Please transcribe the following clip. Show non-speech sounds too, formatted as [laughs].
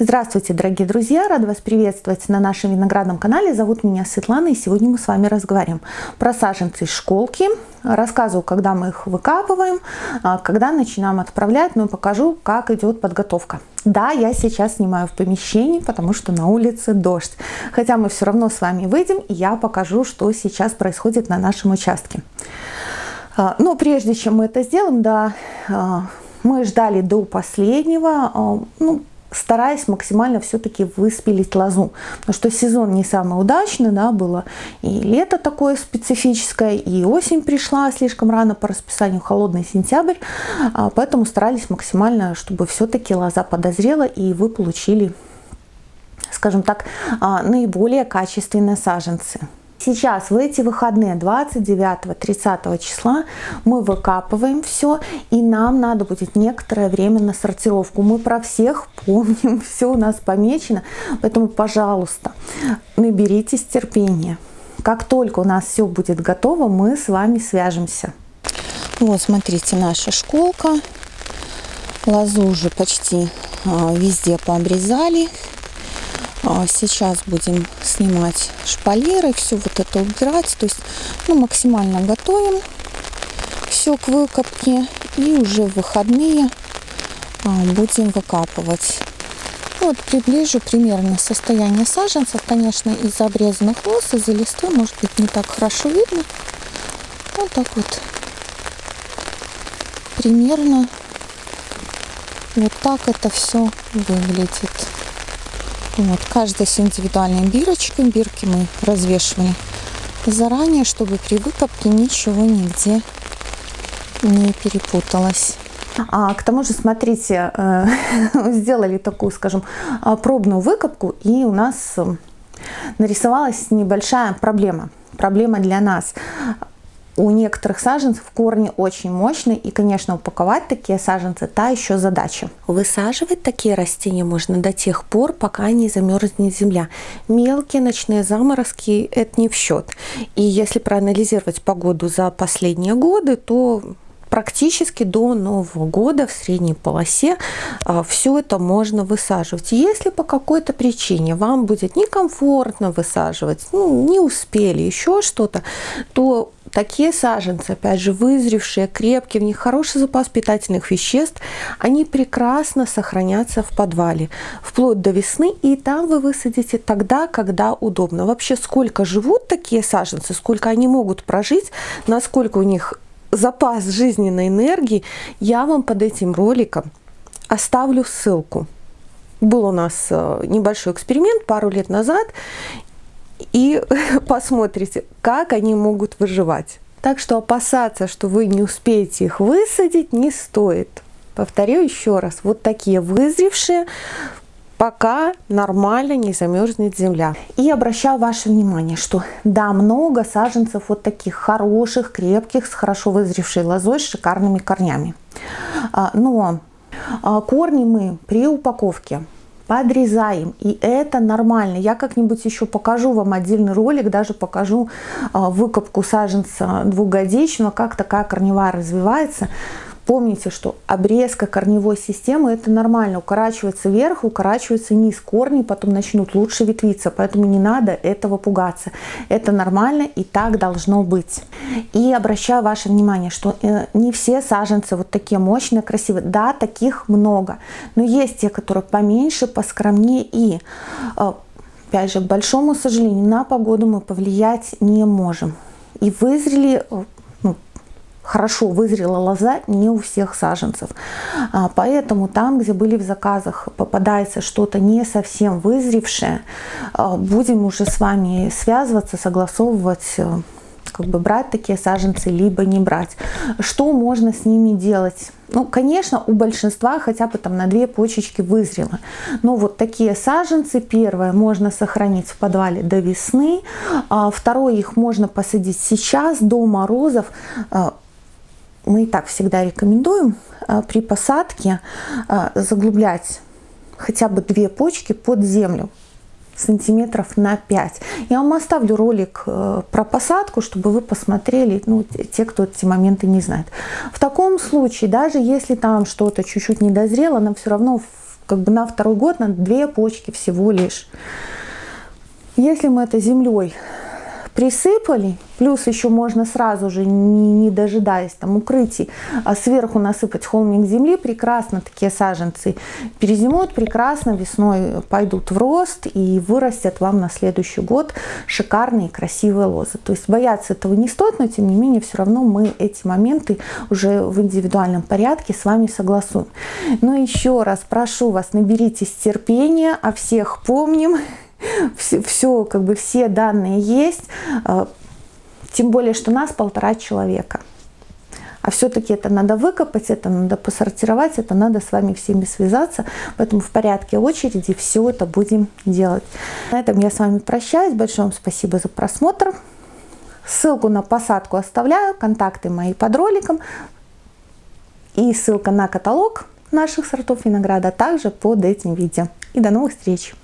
Здравствуйте, дорогие друзья! Рада вас приветствовать на нашем виноградном канале. Зовут меня Светлана, и сегодня мы с вами разговариваем про саженцы из школки. Рассказываю, когда мы их выкапываем, а, когда начинаем отправлять, и покажу, как идет подготовка. Да, я сейчас снимаю в помещении, потому что на улице дождь. Хотя мы все равно с вами выйдем, и я покажу, что сейчас происходит на нашем участке. А, но прежде чем мы это сделаем, да, а, мы ждали до последнего, ну, стараясь максимально все-таки выспилить лозу. Потому что сезон не самый удачный, да, было и лето такое специфическое, и осень пришла слишком рано по расписанию, холодный сентябрь, а, поэтому старались максимально, чтобы все-таки лоза подозрела, и вы получили, скажем так, а, наиболее качественные саженцы. Сейчас в эти выходные 29-30 числа мы выкапываем все и нам надо будет некоторое время на сортировку. Мы про всех помним, [laughs] все у нас помечено, поэтому, пожалуйста, наберитесь терпения. Как только у нас все будет готово, мы с вами свяжемся. Вот, смотрите, наша школка. Лозу уже почти а, везде пообрезали. А, сейчас будем снимать шпалеры, все вот это убирать. То есть ну, максимально готовим все к выкопке. И уже в выходные а, будем выкапывать. Вот приближу примерно состояние саженцев. Конечно, из обрезанных лос, из-за листвы, может быть, не так хорошо видно. Вот так вот. Примерно вот так это все выглядит. Вот, каждая с индивидуальной бирочкой. Бирки мы развешивали заранее, чтобы при выкопке ничего нигде не перепуталось. А, к тому же, смотрите, э, [laughs] сделали такую, скажем, а, пробную выкопку, и у нас э, нарисовалась небольшая проблема. Проблема для нас у некоторых саженцев корни очень мощные, и, конечно, упаковать такие саженцы – та еще задача. Высаживать такие растения можно до тех пор, пока не замерзнет земля. Мелкие ночные заморозки – это не в счет. И если проанализировать погоду за последние годы, то практически до Нового года в средней полосе а, все это можно высаживать. Если по какой-то причине вам будет некомфортно высаживать, ну, не успели еще что-то, то такие саженцы, опять же, вызревшие, крепкие, в них хороший запас питательных веществ, они прекрасно сохранятся в подвале вплоть до весны, и там вы высадите тогда, когда удобно. Вообще, сколько живут такие саженцы, сколько они могут прожить, насколько у них запас жизненной энергии, я вам под этим роликом оставлю ссылку. Был у нас э, небольшой эксперимент пару лет назад, и [laughs] посмотрите, как они могут выживать. Так что опасаться, что вы не успеете их высадить, не стоит. Повторю еще раз, вот такие вызревшие, пока нормально не замерзнет земля. И обращаю ваше внимание, что да, много саженцев вот таких хороших, крепких, с хорошо вызревшей лозой, с шикарными корнями. А, но а, корни мы при упаковке подрезаем. И это нормально. Я как-нибудь еще покажу вам отдельный ролик, даже покажу а, выкопку саженца двухгодичного, как такая корневая развивается. Помните, что обрезка корневой системы это нормально. Укорачивается вверх, укорачивается низ. Корни потом начнут лучше ветвиться, поэтому не надо этого пугаться. Это нормально и так должно быть. И обращаю ваше внимание, что э, не все саженцы вот такие мощные, красивые. Да, таких много, но есть те, которые поменьше, поскромнее и э, опять же, к большому сожалению, на погоду мы повлиять не можем. И вызрели э, хорошо вызрела лоза не у всех саженцев. А, поэтому там, где были в заказах, попадается что-то не совсем вызревшее, а, будем уже с вами связываться, согласовывать, э, как бы брать такие саженцы, либо не брать. Что можно с ними делать? Ну, конечно, у большинства хотя бы там на две почечки вызрело. Но вот такие саженцы, первое, можно сохранить в подвале до весны. А второе, их можно посадить сейчас, до морозов мы и так всегда рекомендуем а, при посадке а, заглублять хотя бы две почки под землю сантиметров на 5. Я вам оставлю ролик э, про посадку, чтобы вы посмотрели, ну, те, кто эти моменты не знает. В таком случае, даже если там что-то чуть-чуть не дозрело, нам все равно как бы на второй год, на две почки всего лишь. Если мы это землей присыпали, плюс еще можно сразу же, не, не дожидаясь там укрытий, а сверху насыпать холмик земли, прекрасно такие саженцы перезимуют, прекрасно весной пойдут в рост и вырастят вам на следующий год шикарные красивые лозы. То есть бояться этого не стоит, но тем не менее все равно мы эти моменты уже в индивидуальном порядке с вами согласуем. Но еще раз прошу вас, наберитесь терпения, о всех помним, [laughs] все, все, как бы все данные есть, а, тем более, что нас полтора человека. А все-таки это надо выкопать, это надо посортировать, это надо с вами всеми связаться. Поэтому в порядке очереди все это будем делать. На этом я с вами прощаюсь. Большое вам спасибо за просмотр. Ссылку на посадку оставляю, контакты мои под роликом. И ссылка на каталог наших сортов винограда также под этим видео. И до новых встреч!